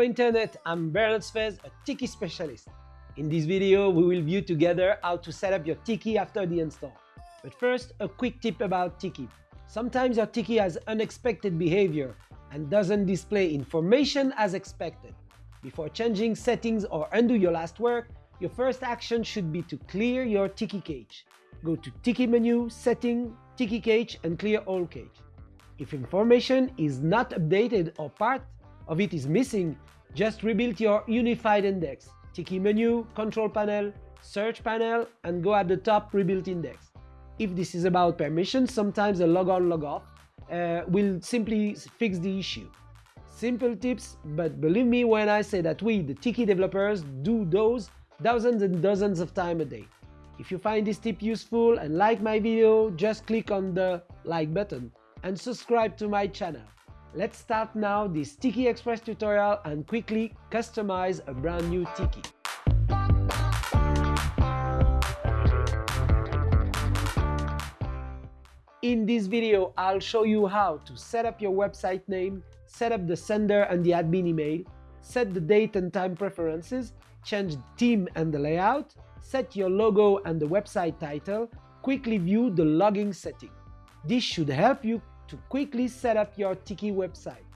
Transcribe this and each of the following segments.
Hello Internet, I'm Bernard Sfez, a Tiki specialist. In this video, we will view together how to set up your Tiki after the install. But first, a quick tip about Tiki. Sometimes your Tiki has unexpected behavior and doesn't display information as expected. Before changing settings or undo your last work, your first action should be to clear your Tiki cache. Go to Tiki menu, Setting, Tiki cache and clear all cache. If information is not updated or part of it is missing, just rebuild your unified index. Tiki menu, control panel, search panel, and go at the top rebuild index. If this is about permissions, sometimes a log on log off uh, will simply fix the issue. Simple tips, but believe me when I say that we, the Tiki developers, do those dozens and dozens of times a day. If you find this tip useful and like my video, just click on the like button and subscribe to my channel. Let's start now this Tiki Express tutorial and quickly customize a brand new Tiki. In this video, I'll show you how to set up your website name, set up the sender and the admin email, set the date and time preferences, change the theme and the layout, set your logo and the website title, quickly view the logging setting. This should help you to quickly set up your Tiki website.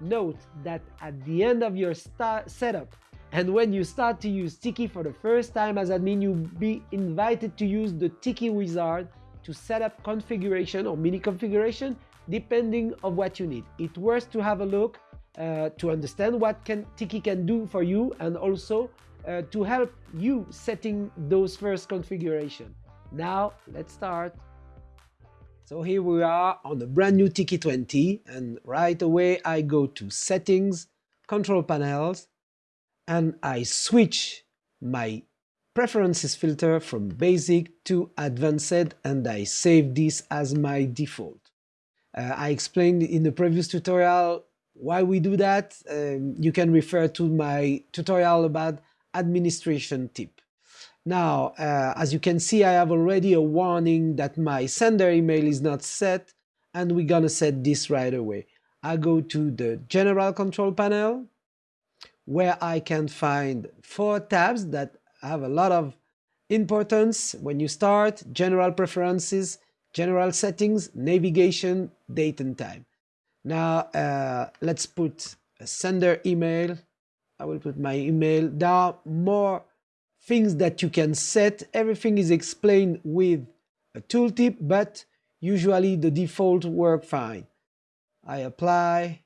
Note that at the end of your setup and when you start to use Tiki for the first time as admin, you'll be invited to use the Tiki wizard to set up configuration or mini configuration depending of what you need. It's worth to have a look uh, to understand what can Tiki can do for you and also uh, to help you setting those first configuration. Now let's start. So here we are on the brand new Tiki 20 and right away I go to settings, control panels and I switch my preferences filter from basic to advanced and I save this as my default. Uh, I explained in the previous tutorial why we do that. Um, you can refer to my tutorial about administration tip. Now, uh, as you can see, I have already a warning that my sender email is not set, and we're gonna set this right away. I go to the general control panel, where I can find four tabs that have a lot of importance when you start, general preferences, general settings, navigation, date and time. Now, uh, let's put a sender email. I will put my email. There are more things that you can set. Everything is explained with a tooltip, but usually the default work fine. I apply.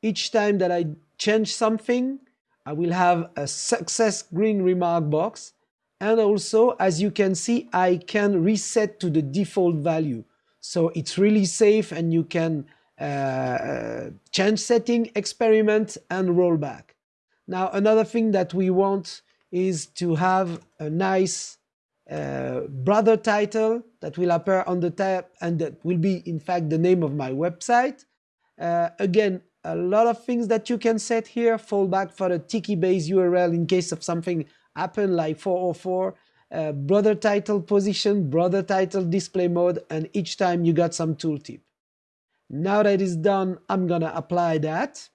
Each time that I change something, I will have a success green remark box. And also, as you can see, I can reset to the default value. So it's really safe and you can uh, change setting, experiment and roll back. Now, another thing that we want is to have a nice uh, browser title that will appear on the tab and that will be in fact the name of my website. Uh, again, a lot of things that you can set here, fallback for the Tiki base URL in case of something happen like 404, uh, browser title position, browser title display mode, and each time you got some tooltip. Now that is done, I'm gonna apply that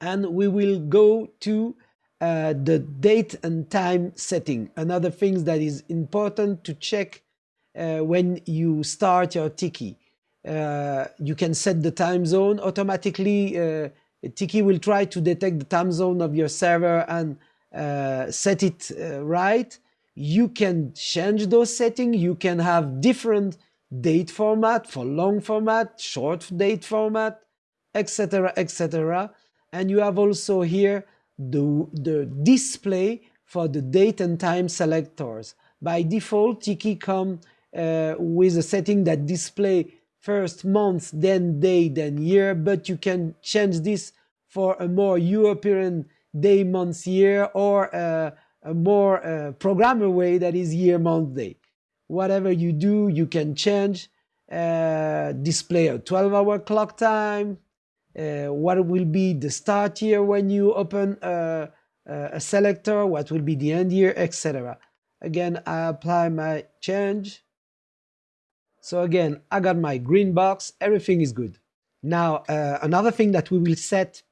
and we will go to uh, the date and time setting. Another thing that is important to check uh, when you start your Tiki. Uh, you can set the time zone automatically. Uh, Tiki will try to detect the time zone of your server and uh, set it right. You can change those settings. You can have different date format for long format, short date format, etc., etc. And you have also here the, the display for the date and time selectors. By default, Tiki come uh, with a setting that display first month, then day, then year, but you can change this for a more European day, month, year, or uh, a more uh, programmer way that is year, month, day. Whatever you do, you can change, uh, display a 12 hour clock time, what will be the start year when you open a, a selector, what will be the end year, etc. Again, I apply my change. So again, I got my green box, everything is good. Now, uh, another thing that we will set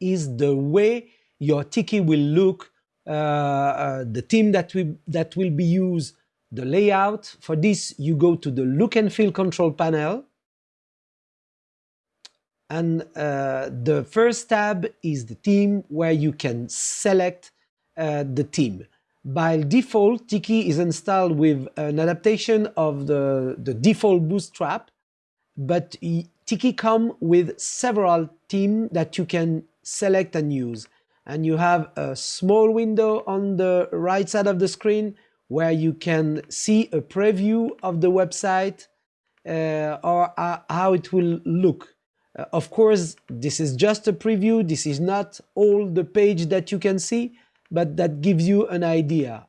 is the way your tiki will look, uh, uh, the theme that, we, that will be used, the layout. For this, you go to the look and feel control panel. And uh, the first tab is the theme where you can select uh, the theme. By default, Tiki is installed with an adaptation of the, the default Bootstrap, but Tiki come with several themes that you can select and use. And you have a small window on the right side of the screen where you can see a preview of the website uh, or uh, how it will look. Uh, of course, this is just a preview. This is not all the page that you can see, but that gives you an idea.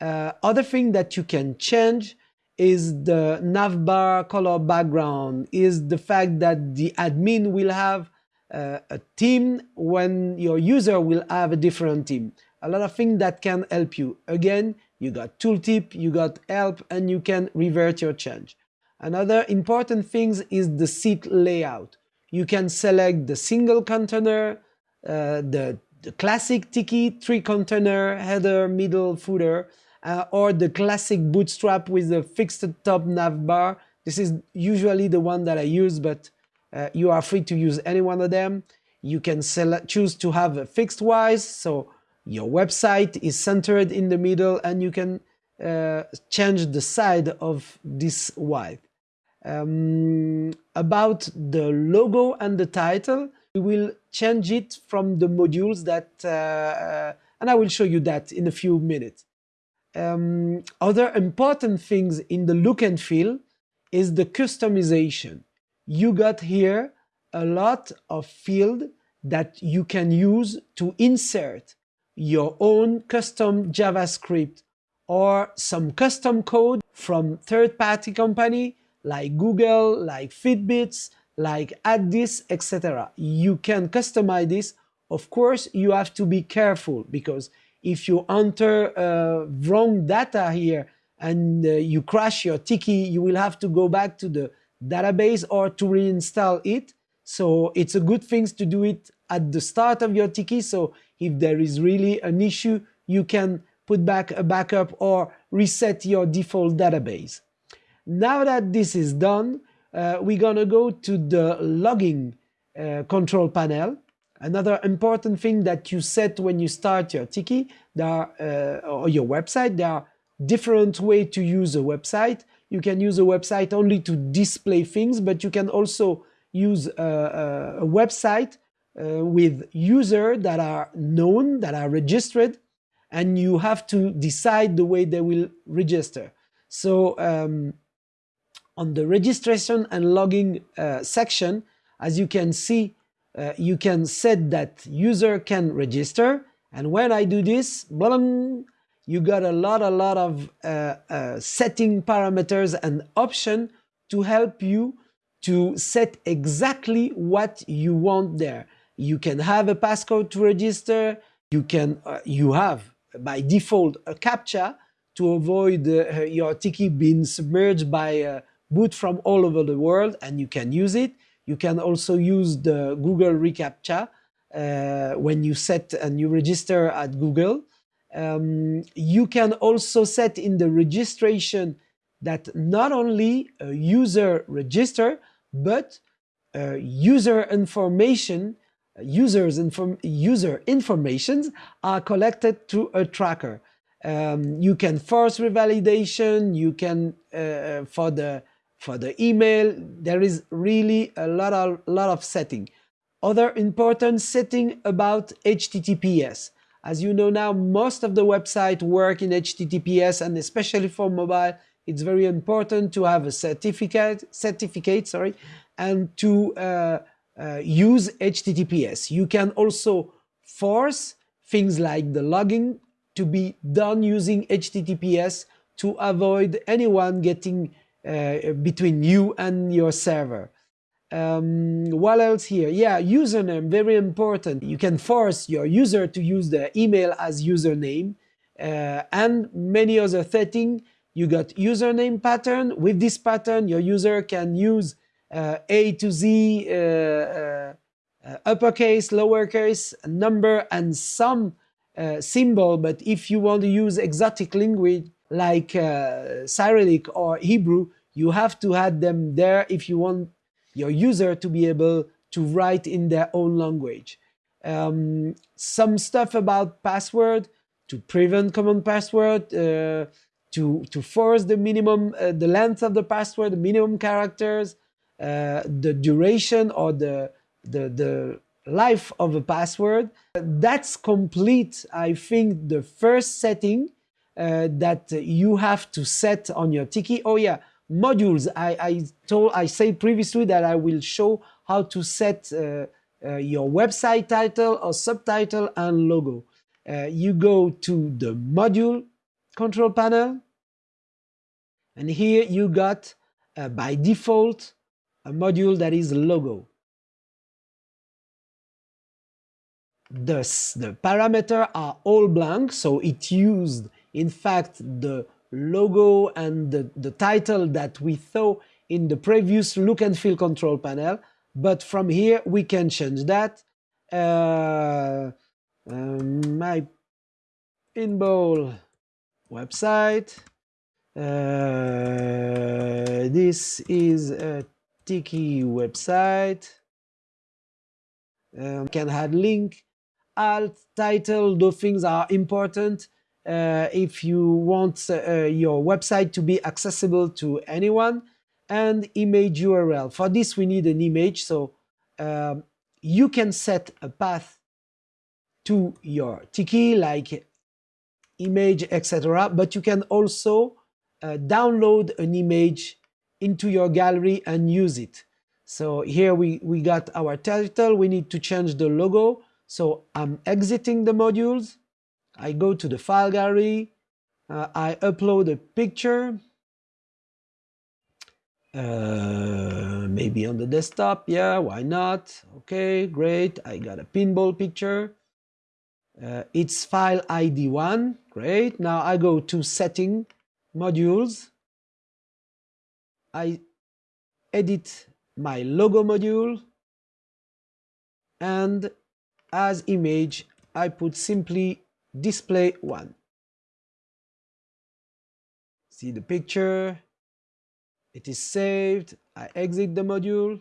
Uh, other thing that you can change is the navbar color background, is the fact that the admin will have uh, a theme when your user will have a different theme. A lot of things that can help you. Again, you got tooltip, you got help, and you can revert your change. Another important thing is the seat layout. You can select the single container, uh, the, the classic Tiki three container, header, middle, footer, uh, or the classic bootstrap with the fixed top navbar. This is usually the one that I use, but uh, you are free to use any one of them. You can select, choose to have a fixed wise, so your website is centered in the middle and you can uh, change the side of this wide. Um, about the logo and the title, we will change it from the modules that, uh, uh and I will show you that in a few minutes. Um, other important things in the look and feel is the customization. You got here a lot of field that you can use to insert your own custom JavaScript or some custom code from third-party company like Google, like Fitbits, like AddThis, etc. You can customize this. Of course, you have to be careful because if you enter uh, wrong data here and uh, you crash your Tiki, you will have to go back to the database or to reinstall it. So it's a good thing to do it at the start of your Tiki. So if there is really an issue, you can put back a backup or reset your default database. Now that this is done, uh, we're gonna go to the logging uh, control panel Another important thing that you set when you start your Tiki there are, uh, or your website, there are different ways to use a website. You can use a website only to display things, but you can also use a, a website uh, with users that are known, that are registered, and you have to decide the way they will register. So um, on the registration and logging uh, section, as you can see, uh, you can set that user can register. And when I do this, blah, you got a lot, a lot of uh, uh, setting parameters and option to help you to set exactly what you want there. You can have a passcode to register. You can, uh, you have by default a CAPTCHA to avoid uh, your Tiki being submerged by boot from all over the world and you can use it. You can also use the Google reCAPTCHA uh, when you set and you register at Google. Um, you can also set in the registration that not only a user register, but uh, user information, users inform user informations are collected through a tracker. Um, you can force revalidation, you can, uh, for the for the email, there is really a lot of, lot of setting. Other important setting about HTTPS. As you know now, most of the website work in HTTPS and especially for mobile, it's very important to have a certificate, certificate sorry, and to uh, uh, use HTTPS. You can also force things like the logging to be done using HTTPS to avoid anyone getting uh, between you and your server. Um, what else here? Yeah, username, very important. You can force your user to use the email as username uh, and many other settings. You got username pattern. With this pattern, your user can use uh, A to Z uh, uh uppercase, lowercase, number, and some symbol. But if you want to use exotic language like uh, Cyrillic or Hebrew, you have to add them there if you want your user to be able to write in their own language. Um, some stuff about password to prevent common password, uh, to, to force the minimum, uh, the length of the password, the minimum characters, uh, the duration or the, the, the life of a password. That's complete, I think, the first setting uh, that you have to set on your Tiki. Oh yeah, modules. I, I told, I said previously that I will show how to set uh, uh, your website title or subtitle and logo. Uh, you go to the module control panel, and here you got uh, by default a module that is logo. Thus, the parameters are all blank, so it used, in fact, the logo and the, the title that we saw in the previous look and feel control panel. But from here, we can change that. Uh, um, my pinball website. Uh, this is a Tiki website. Um, can add link, alt, title, those things are important if you want uh, your website to be accessible to anyone and image URL. For this, we need an image. So um, you can set a path to your Tiki like image, etc. But you can also uh, download an image into your gallery and use it. So here we, we got our title. We need to change the logo. So I'm exiting the modules. I go to the file gallery. Uh, I upload a picture. Uh, maybe on the desktop. Yeah, why not? Okay, great. I got a pinball picture. Uh, it's file ID 1. Great. Now I go to setting modules. I edit my logo module and as image I put simply display 1. See the picture, it is saved, I exit the module,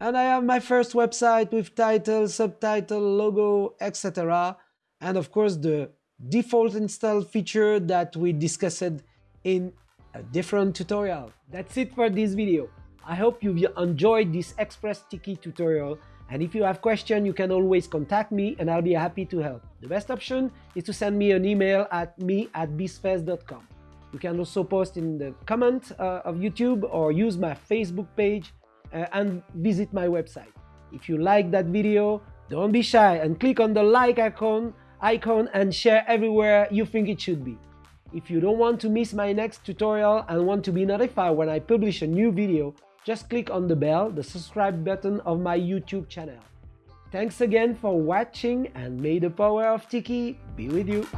and I have my first website with title, subtitle, logo, etc. And of course the default install feature that we discussed in a different tutorial. That's it for this video. I hope you've enjoyed this Express Tiki tutorial and if you have questions, you can always contact me and I'll be happy to help. The best option is to send me an email at me at bizfest.com. You can also post in the comment uh, of YouTube or use my Facebook page uh, and visit my website. If you like that video, don't be shy and click on the like icon, icon and share everywhere you think it should be. If you don't want to miss my next tutorial and want to be notified when I publish a new video, just click on the bell, the subscribe button of my YouTube channel. Thanks again for watching and may the power of Tiki be with you.